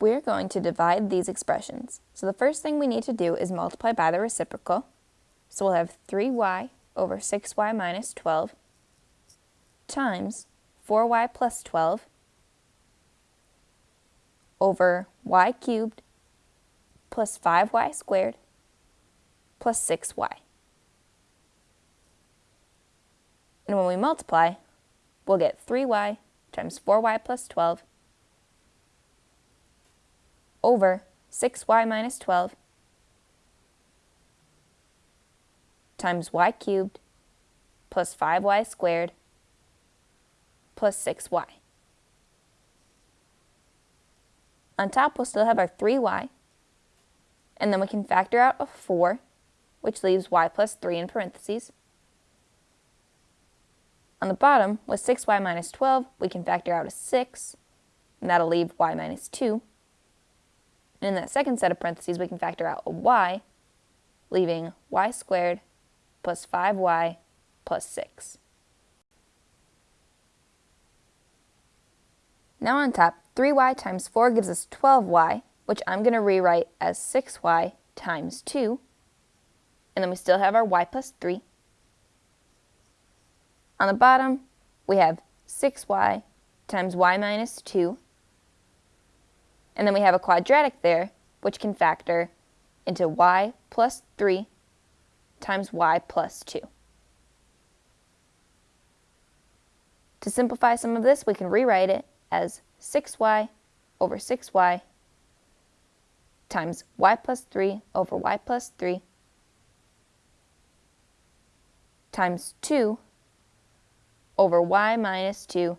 We're going to divide these expressions. So the first thing we need to do is multiply by the reciprocal. So we'll have 3y over 6y minus 12 times 4y plus 12 over y cubed plus 5y squared plus 6y. And when we multiply, we'll get 3y times 4y plus 12 over 6y minus 12 times y cubed plus 5y squared plus 6y. On top, we'll still have our 3y, and then we can factor out a 4, which leaves y plus 3 in parentheses. On the bottom, with 6y minus 12, we can factor out a 6, and that'll leave y minus 2. And in that second set of parentheses, we can factor out a y, leaving y squared plus 5y plus 6. Now on top, 3y times 4 gives us 12y, which I'm going to rewrite as 6y times 2. And then we still have our y plus 3. On the bottom, we have 6y times y minus 2. And then we have a quadratic there, which can factor into y plus 3 times y plus 2. To simplify some of this, we can rewrite it as 6y over 6y times y plus 3 over y plus 3 times 2 over y minus 2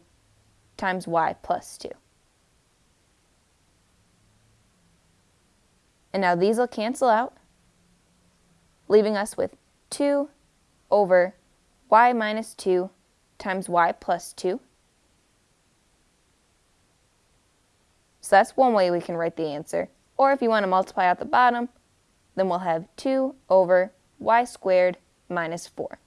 times y plus 2. And now these will cancel out, leaving us with 2 over y minus 2 times y plus 2. So that's one way we can write the answer. Or if you want to multiply out the bottom, then we'll have 2 over y squared minus 4.